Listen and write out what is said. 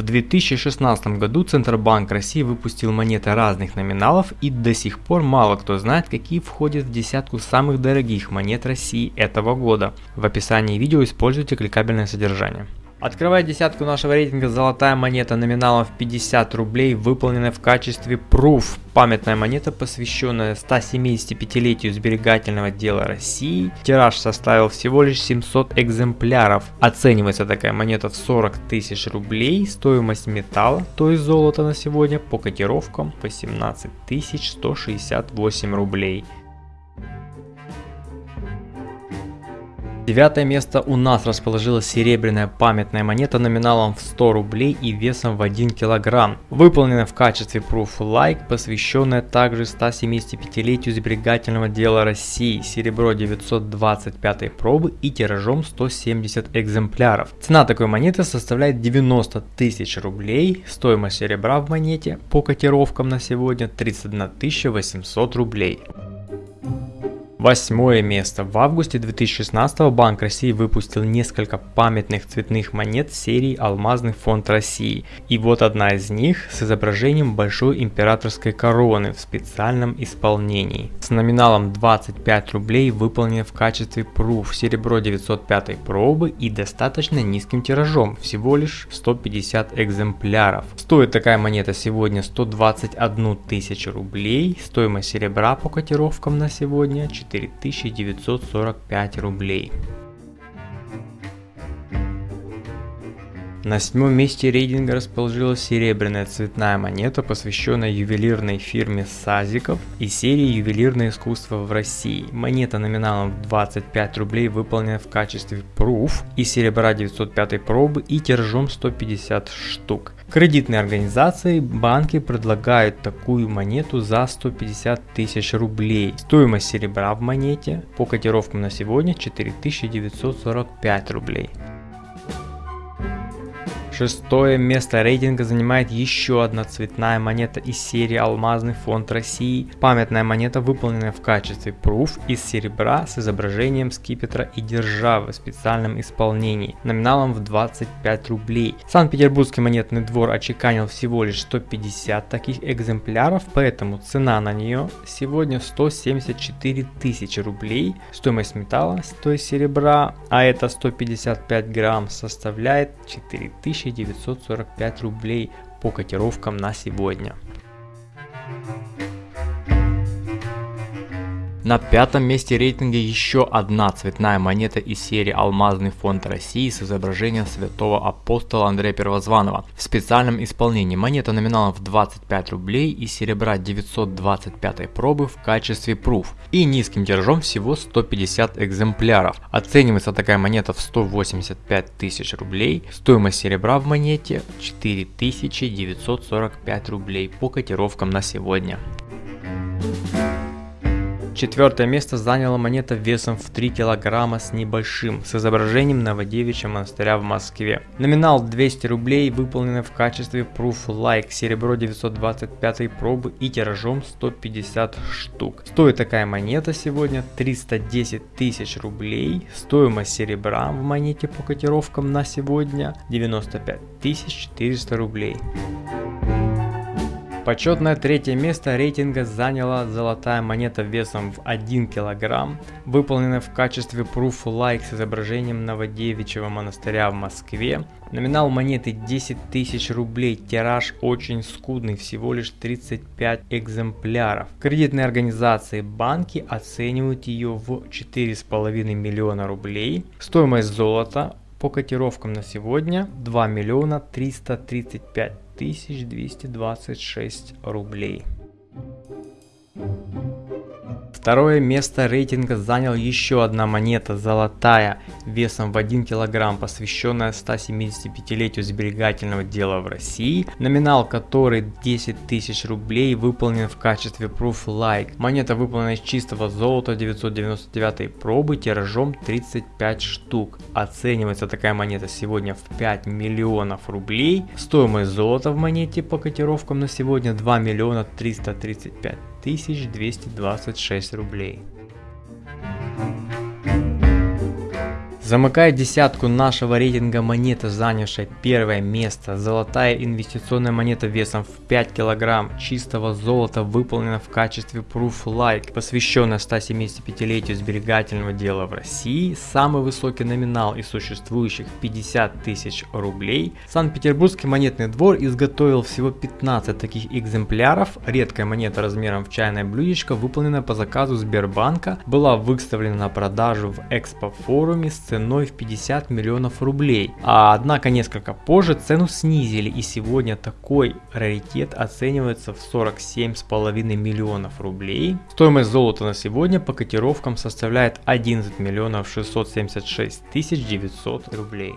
В 2016 году Центробанк России выпустил монеты разных номиналов и до сих пор мало кто знает, какие входят в десятку самых дорогих монет России этого года. В описании видео используйте кликабельное содержание. Открывая десятку нашего рейтинга золотая монета номиналом в 50 рублей, выполненная в качестве Proof. Памятная монета, посвященная 175-летию сберегательного дела России. Тираж составил всего лишь 700 экземпляров. Оценивается такая монета в 40 тысяч рублей. Стоимость металла, то есть золота на сегодня, по котировкам 18 168 рублей. Девятое место у нас расположилась серебряная памятная монета номиналом в 100 рублей и весом в 1 килограмм, выполненная в качестве Proof Like, посвященная также 175-летию сберегательного дела России, серебро 925 пробы и тиражом 170 экземпляров. Цена такой монеты составляет 90 тысяч рублей, стоимость серебра в монете по котировкам на сегодня 31 800 рублей. Восьмое место. В августе 2016 Банк России выпустил несколько памятных цветных монет серии «Алмазный фонд России». И вот одна из них с изображением большой императорской короны в специальном исполнении. С номиналом 25 рублей выполнен в качестве пруф серебро 905 пробы и достаточно низким тиражом, всего лишь 150 экземпляров. Стоит такая монета сегодня 121 тысячу рублей, стоимость серебра по котировкам на сегодня 4 4945 рублей. На седьмом месте рейтинга расположилась серебряная цветная монета, посвященная ювелирной фирме Сазиков и серии «Ювелирное искусство в России». Монета номиналом в 25 рублей выполнена в качестве Proof из серебра 905 пробы и тиражом 150 штук. Кредитные организации, банки предлагают такую монету за 150 тысяч рублей. Стоимость серебра в монете по котировкам на сегодня 4945 рублей. Шестое место рейтинга занимает еще одна цветная монета из серии Алмазный фонд России. Памятная монета, выполненная в качестве Proof из серебра с изображением скипетра и державы в специальном исполнении, номиналом в 25 рублей. Санкт-Петербургский монетный двор очеканил всего лишь 150 таких экземпляров, поэтому цена на нее сегодня 174 тысячи рублей. Стоимость металла, то есть серебра, а это 155 грамм, составляет 4000 945 рублей по котировкам на сегодня. На пятом месте рейтинга еще одна цветная монета из серии «Алмазный фонд России» с изображением святого апостола Андрея Первозванного. В специальном исполнении монета номиналом в 25 рублей и серебра 925 пробы в качестве пруф и низким тиражом всего 150 экземпляров. Оценивается такая монета в 185 тысяч рублей, стоимость серебра в монете 4945 рублей по котировкам на сегодня. Четвертое место заняла монета весом в 3 килограмма с небольшим, с изображением Новодевичьего монастыря в Москве. Номинал 200 рублей, выполненный в качестве Proof Like, серебро 925 пробы и тиражом 150 штук. Стоит такая монета сегодня 310 тысяч рублей, стоимость серебра в монете по котировкам на сегодня 95 400 рублей. Почетное третье место рейтинга заняла золотая монета весом в 1 кг, выполненная в качестве Like с изображением Новодевичьего монастыря в Москве. Номинал монеты 10 тысяч рублей, тираж очень скудный, всего лишь 35 экземпляров. Кредитные организации банки оценивают ее в 4,5 миллиона рублей. Стоимость золота по котировкам на сегодня 2 миллиона 335 1226 рублей. Второе место рейтинга занял еще одна монета золотая весом в 1 килограмм, посвященная 175-летию сберегательного дела в России, номинал которой 10 тысяч рублей выполнен в качестве Proof Like. Монета выполнена из чистого золота 999 пробы тиражом 35 штук. Оценивается такая монета сегодня в 5 миллионов рублей. Стоимость золота в монете по котировкам на сегодня 2 миллиона 335 1226 рублей. Замыкает десятку нашего рейтинга монета, занявшая первое место. Золотая инвестиционная монета весом в 5 килограмм чистого золота выполнена в качестве Proof Like, посвященная 175-летию сберегательного дела в России. Самый высокий номинал из существующих 50 тысяч рублей. Санкт-Петербургский монетный двор изготовил всего 15 таких экземпляров. Редкая монета размером в чайное блюдечко, выполнена по заказу Сбербанка, была выставлена на продажу в экспо-форуме с ценой в 50 миллионов рублей. А однако несколько позже цену снизили и сегодня такой раритет оценивается в 47,5 миллионов рублей. Стоимость золота на сегодня по котировкам составляет 11 миллионов 676 тысяч 900 рублей.